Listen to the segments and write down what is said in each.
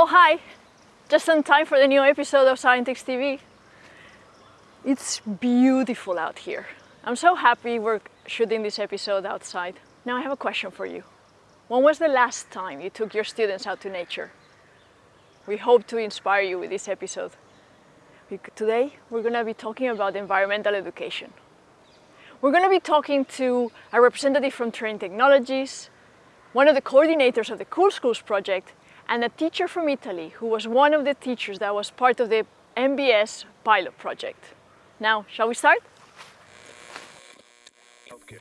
Oh hi! Just in time for the new episode of Scientix TV. It's beautiful out here. I'm so happy we're shooting this episode outside. Now I have a question for you. When was the last time you took your students out to nature? We hope to inspire you with this episode. Today we're going to be talking about environmental education. We're going to be talking to a representative from Trane Technologies, one of the coordinators of the Cool Schools project, and a teacher from Italy who was one of the teachers that was part of the NBS pilot project. Now, shall we start? Okay.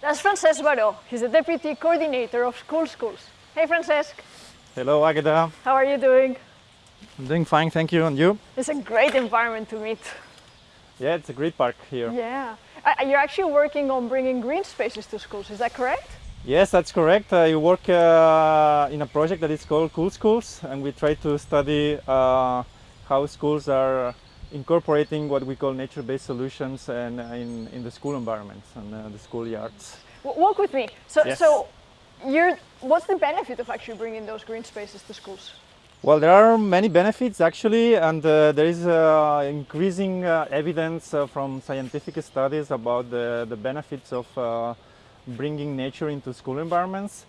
That's Francesc Baró. He's the Deputy Coordinator of Cool Schools. Hey, Francesc. Hello, Agata. How are you doing? I'm doing fine, thank you. And you? It's a great environment to meet. Yeah, it's a great park here. Yeah. Uh, you're actually working on bringing green spaces to schools, is that correct? Yes, that's correct. I work uh, in a project that is called Cool Schools and we try to study uh, how schools are incorporating what we call nature-based solutions and in, in the school environments and uh, the schoolyards. Walk with me. So, yes. so you're, what's the benefit of actually bringing those green spaces to schools? Well, there are many benefits actually, and uh, there is uh, increasing uh, evidence uh, from scientific studies about the, the benefits of uh, bringing nature into school environments.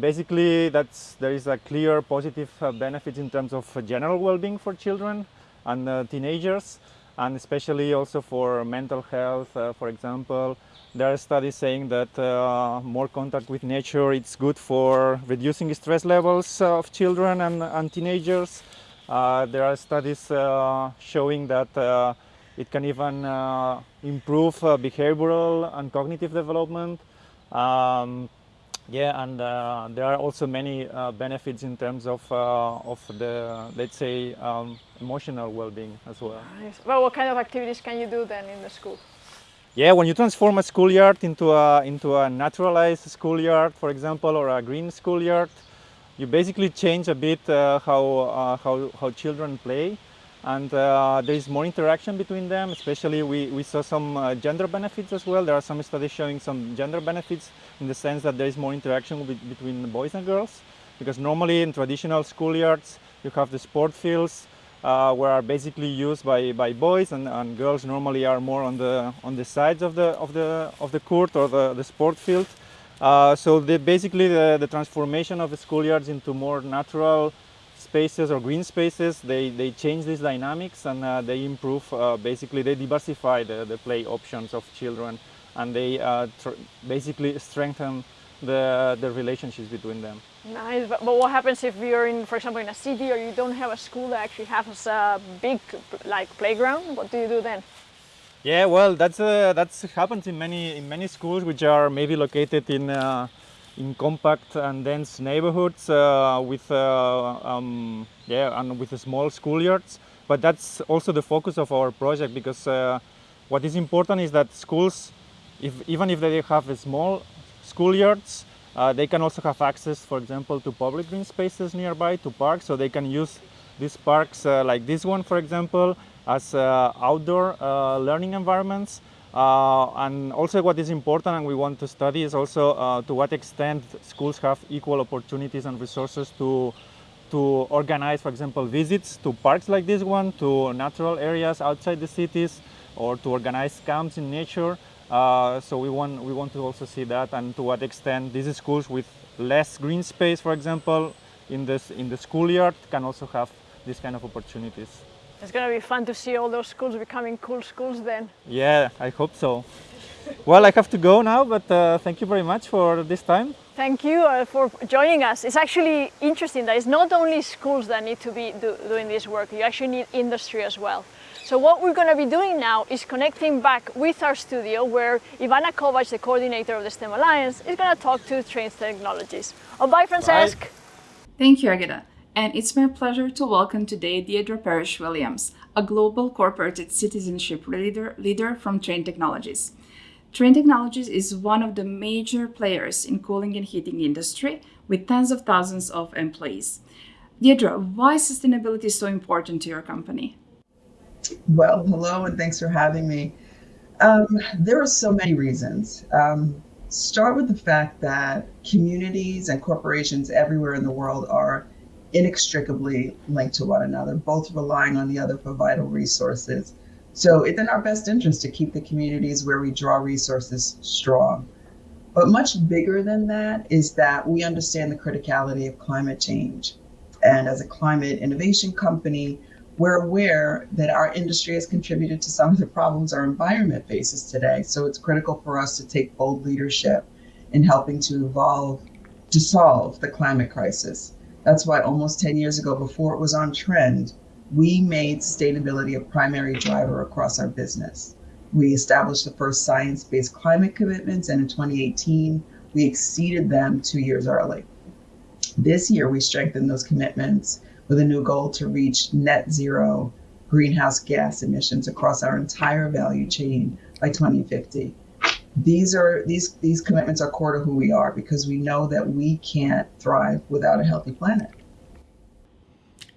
Basically, that's, there is a clear positive uh, benefit in terms of general well-being for children and teenagers, and especially also for mental health, for example, there are studies saying that uh, more contact with nature it's good for reducing stress levels of children and, and teenagers. Uh, there are studies uh, showing that uh, it can even uh, improve uh, behavioral and cognitive development. Um, yeah, and there are also many benefits in terms of of the let's say um, emotional well-being as well. Nice. Well, what kind of activities can you do then in the school? Yeah, when you transform a schoolyard into a, into a naturalized schoolyard, for example, or a green schoolyard, you basically change a bit uh, how, uh, how, how children play and uh, there is more interaction between them, especially we, we saw some uh, gender benefits as well. There are some studies showing some gender benefits in the sense that there is more interaction with, between boys and girls because normally in traditional schoolyards you have the sport fields uh, were basically used by, by boys and, and, girls normally are more on the on the sides of the of the of the court or the, the sport field. Uh, so the, basically the, the transformation of the schoolyards into more natural spaces or green spaces, they, they change these dynamics and uh, they improve, uh, basically they diversify the, the play options of children and they uh, basically strengthen the, the relationships between them. Nice, but, but, what happens if you're in, for example, in a city or you don't have a school that actually has a big like playground? What do you do then? Yeah, well, that's uh, that's happens in many in many schools which are maybe located in uh, in compact and dense neighborhoods uh, with uh, um, yeah and with small schoolyards. But that's also the focus of our project because uh, what is important is that schools, if even if they have small schoolyards, uh, they can also have access, for example, to public green spaces nearby, to parks, so they can use these parks uh, like this one, for example, as uh, outdoor learning environments. Uh, and also what is important and we want to study is also uh, to what extent schools have equal opportunities and resources to to organize, for example, visits to parks like this one, to natural areas outside the cities, or to organize camps in nature. Uh, so we want, we want to also see that and to what extent these schools with less green space, for example, in, this, in the schoolyard can also have these kind of opportunities. It's going to be fun to see all those schools becoming cool schools then. Yeah, I hope so. well, I have to go now, but uh, thank you very much for this time. Thank you uh, for joining us. It's actually interesting that it's not only schools that need to be do, doing this work, you actually need industry as well. So what we're going to be doing now is connecting back with our studio where Ivana Kovac, the coordinator of the STEM Alliance, is going to talk to Trane Technologies. Oh, bye, Francesc. Bye. Thank you, Agata. And it's my pleasure to welcome today Deirdre Parrish Williams, a global corporate citizenship leader, leader from Trane Technologies. Trane Technologies is one of the major players in cooling and heating industry with tens of thousands of employees. Deirdre, why sustainability is so important to your company? Well, hello, and thanks for having me. Um, there are so many reasons. Um, start with the fact that communities and corporations everywhere in the world are inextricably linked to one another, both relying on the other for vital resources. So it's in our best interest to keep the communities where we draw resources strong. But much bigger than that is that we understand the criticality of climate change. And as a climate innovation company, we're aware that our industry has contributed to some of the problems our environment faces today. So it's critical for us to take bold leadership in helping to evolve to solve the climate crisis. That's why almost 10 years ago, before it was on trend, we made sustainability a primary driver across our business. We established the first science based climate commitments, and in 2018, we exceeded them two years early. This year, we strengthened those commitments with a new goal to reach net zero greenhouse gas emissions across our entire value chain by 2050. These are these these commitments are core to who we are because we know that we can't thrive without a healthy planet.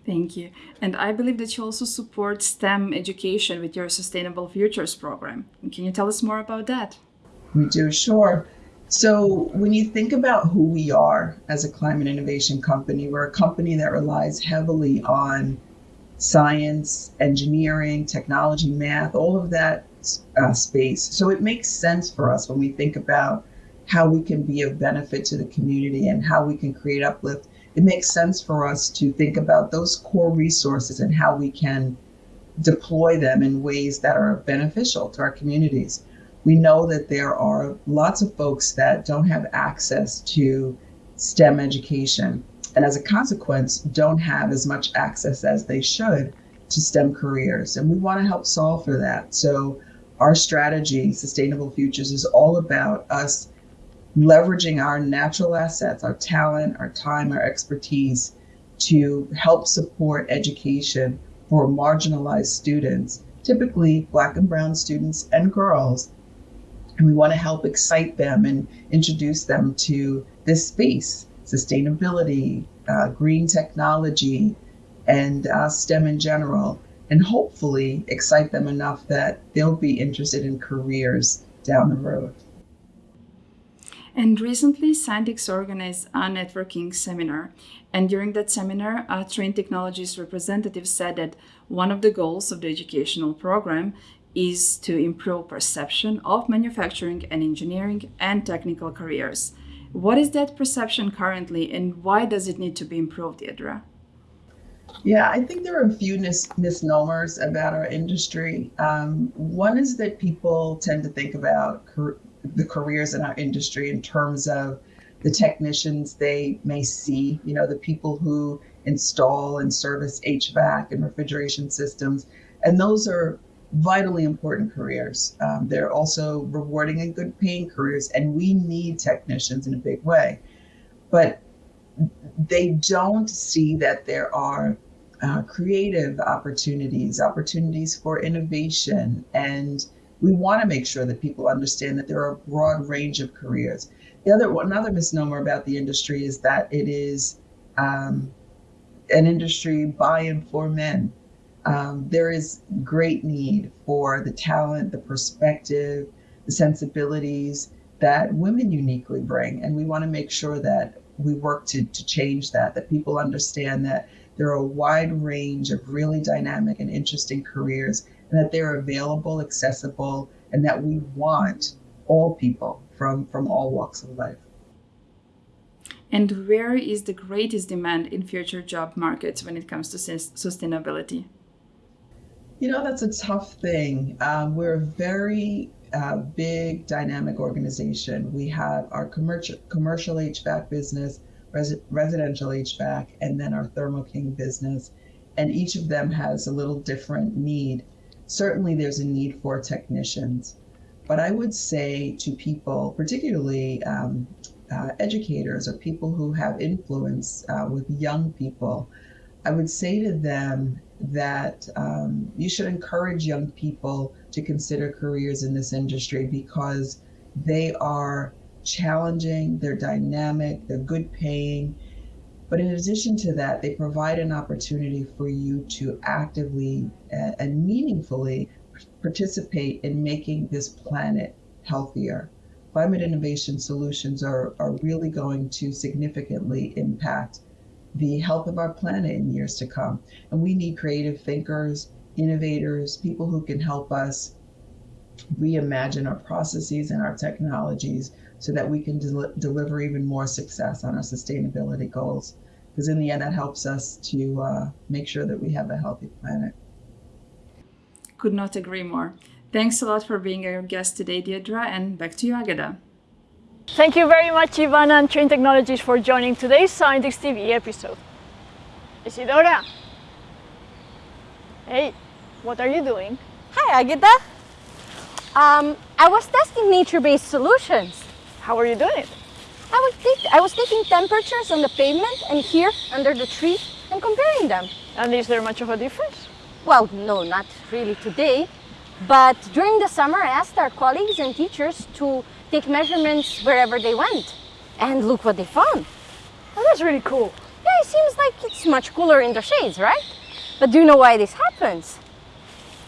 Thank you. And I believe that you also support STEM education with your Sustainable Futures program. Can you tell us more about that? We do, sure. So, when you think about who we are as a climate innovation company, we're a company that relies heavily on science, engineering, technology, math, all of that uh, space. So, it makes sense for us when we think about how we can be of benefit to the community and how we can create uplift it makes sense for us to think about those core resources and how we can deploy them in ways that are beneficial to our communities. We know that there are lots of folks that don't have access to STEM education, and as a consequence, don't have as much access as they should to STEM careers. And we want to help solve for that. So, our strategy, Sustainable Futures, is all about us leveraging our natural assets, our talent, our time, our expertise to help support education for marginalized students, typically Black and Brown students and girls. And we want to help excite them and introduce them to this space sustainability, uh, green technology, and uh, STEM in general, and hopefully excite them enough that they'll be interested in careers down the road. And recently, Scientix organized a networking seminar. And during that seminar, a Trane Technologies representative said that one of the goals of the educational program is to improve perception of manufacturing and engineering and technical careers. What is that perception currently, and why does it need to be improved, Deirdre? Yeah, I think there are a few mis- misnomers about our industry. Um, one is that people tend to think about the careers in our industry in terms of the technicians they may see, you know, the people who install and service HVAC and refrigeration systems. And those are vitally important careers. Um, they're also rewarding and good paying careers, and we need technicians in a big way. But they don't see that there are uh, creative opportunities, opportunities for innovation, and we want to make sure that people understand that there are a broad range of careers. The other another misnomer about the industry is that it is um, an industry by and for men. Um, there is great need for the talent, the perspective, the sensibilities that women uniquely bring, and we want to make sure that we work to to change that. That people understand that there are a wide range of really dynamic and interesting careers and that they're available, accessible, and that we want all people from, from all walks of life. And where is the greatest demand in future job markets when it comes to sustainability? You know, that's a tough thing. Um, we're a very uh, big, dynamic organization. We have our commercial commercial HVAC business, res- residential HVAC, and then our Thermo King business, and each of them has a little different need certainly there's a need for technicians. But I would say to people, particularly um, uh, educators or people who have influence uh, with young people, I would say to them that um, you should encourage young people to consider careers in this industry because they are challenging, they're dynamic, they're good paying, but in addition to that, they provide an opportunity for you to actively and meaningfully participate in making this planet healthier climate innovation solutions are, are really going to significantly impact the health of our planet in years to come. And we need creative thinkers, innovators, people who can help us reimagine our processes and our technologies so that we can del- deliver even more success on our sustainability goals. Because in the end, that helps us to uh, make sure that we have a healthy planet. Could not agree more. Thanks a lot for being our guest today, Deirdre, and back to you, Agata. Thank you very much, Ivana and Trane Technologies, for joining today's Scientix TV episode. Isidora! Hey, what are you doing? Hi, Agata. Um, I was testing nature-based solutions. How are you doing it? I was, I was taking temperatures on the pavement and here under the tree and comparing them. And is there much of a difference? Well, no, not really today, but during the summer I asked our colleagues and teachers to take measurements wherever they went. And look what they found. Oh, that's really cool. Yeah, it seems like it's much cooler in the shades, right? But do you know why this happens?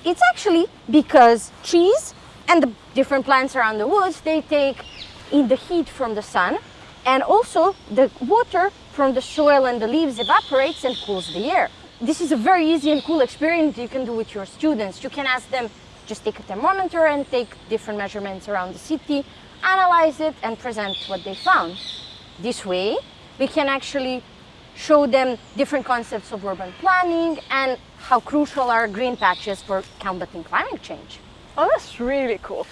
It's actually because trees and the different plants around the woods, they take in the heat from the sun and also the water from the soil and the leaves evaporates and cools the air. This is a very easy and cool experiment you can do with your students. You can ask them just take a thermometer and take different measurements around the city, analyze it and present what they found. This way, we can actually show them different concepts of urban planning and how crucial are green patches for combating climate change. Oh, that's really cool.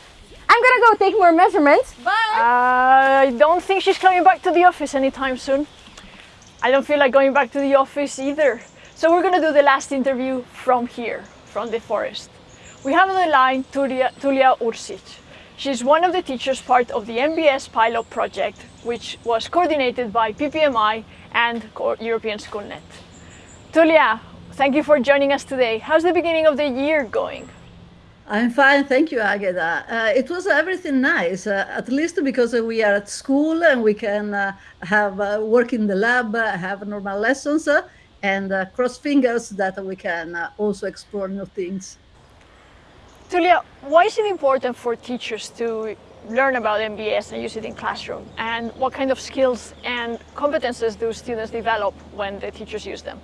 I'm gonna go take more measurements. Bye! Uh, I don't think she's coming back to the office anytime soon. I don't feel like going back to the office either. So we're gonna do the last interview from here, from the forest. We have on the line Tulia, Tulia Ursic. She's one of the teachers part of the NBS pilot project, which was coordinated by PPMI and European SchoolNet. Tulia, thank you for joining us today. How's the beginning of the year going? I'm fine, thank you, Agata. Uh, it was everything nice, uh, at least because we are at school and we can uh, have uh, work in the lab, uh, have normal lessons, uh, and cross fingers that we can also explore new things. Tulia, why is it important for teachers to learn about NBS and use it in classroom? And what kind of skills and competences do students develop when the teachers use them?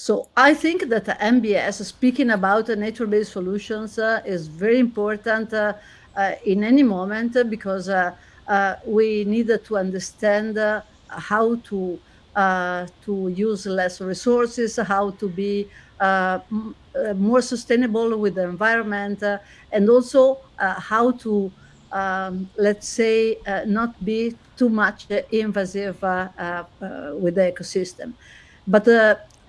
So I think that NBS, speaking about nature-based solutions, uh, is very important uh, uh, in any moment because we need to understand how to uh, to use less resources, how to be uh, more sustainable with the environment, and also how to um, let's say not be too much invasive with the ecosystem. But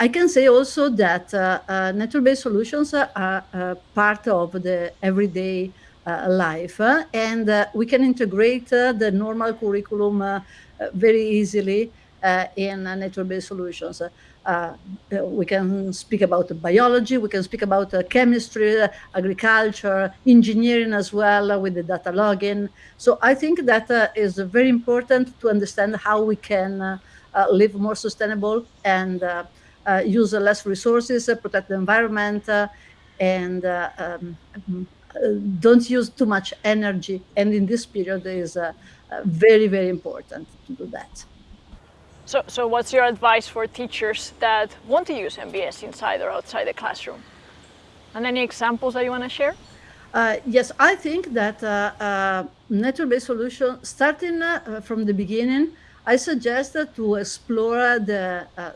I can say also that uh, uh, nature-based solutions are uh, part of the everyday uh, life, uh, and uh, we can integrate the normal curriculum very easily in nature-based solutions. Uh, we can speak about biology, we can speak about uh, chemistry, uh, agriculture, engineering as well with the data logging. So I think that is very important to understand how we can live more sustainable and use less resources, uh, protect the environment, uh, and uh, um, uh, don't use too much energy. And in this period, it is uh, uh, very, very important to do that. So, so what's your advice for teachers that want to use NBS inside or outside the classroom? And any examples that you want to share? Uh, yes, I think that uh, uh, nature-based solution, starting uh, from the beginning, I suggest to explore the uh,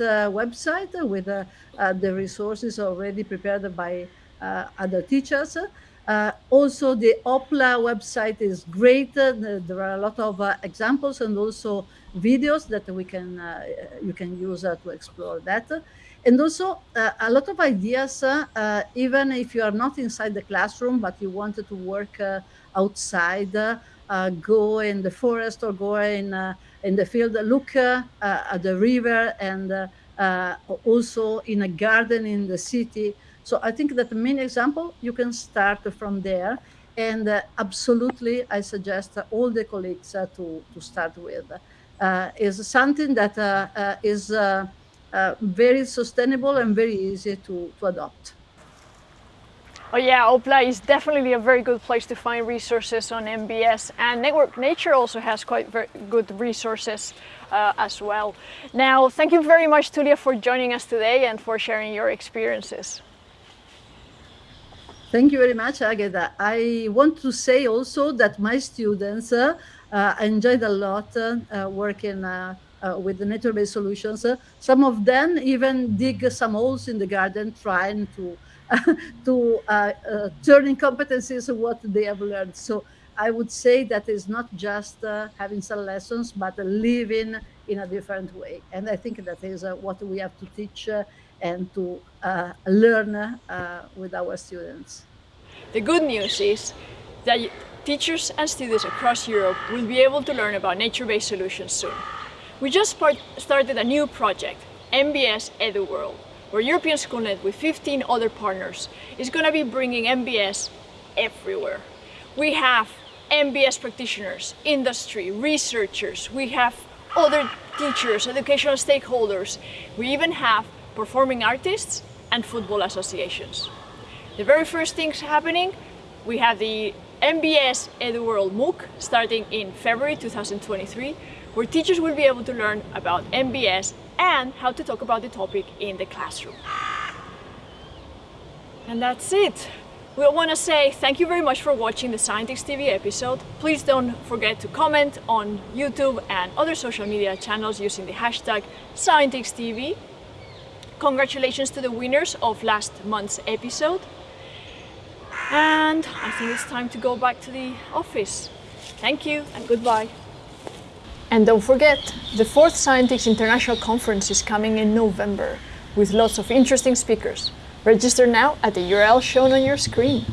uh, website with uh, uh, the resources already prepared by other teachers. Also, the Oppla website is great. There are a lot of examples and also videos that we can you can use to explore that. And also uh, a lot of ideas, uh, uh, even if you are not inside the classroom, but you wanted to work outside, go in the forest or go in, uh, in the field, look uh, uh, at the river and uh, uh, also in a garden in the city. So I think that the main example, you can start from there. And uh, absolutely, I suggest all the colleagues uh, to, to start with. Uh, is something that uh, uh, is uh, uh, very sustainable and very easy to, to adopt. Oh yeah, Oppla is definitely a very good place to find resources on NBS and Network Nature also has quite good resources uh, as well. Now, thank you very much Tulia for joining us today and for sharing your experiences. Thank you very much, Agata. I want to say also that my students uh, uh, enjoyed a lot uh, working uh, uh, with the nature-based solutions. some of them even dig some holes in the garden trying to to uh, uh, turning competencies of what they have learned. So I would say that is not just uh, having some lessons, but living in a different way. And I think that is uh, what we have to teach uh, and to uh, learn with our students. The good news is that teachers and students across Europe will be able to learn about nature-based solutions soon. We just started a new project, NBS EduWorld where European Schoolnet with 15 other partners is going to be bringing NBS everywhere. We have NBS practitioners, industry, researchers, we have other teachers, educational stakeholders, we even have performing artists and football associations. The very first things happening, we have the NBS EduWorld MOOC starting in February 2023, where teachers will be able to learn about NBS and how to talk about the topic in the classroom. And that's it. We want to say thank you very much for watching the Scientix TV episode. Please don't forget to comment on YouTube and other social media channels using the hashtag ScientixTV. Congratulations to the winners of last month's episode. And I think it's time to go back to the office. Thank you and goodbye. And don't forget, the fourth Scientix International Conference is coming in November with lots of interesting speakers. Register now at the URL shown on your screen.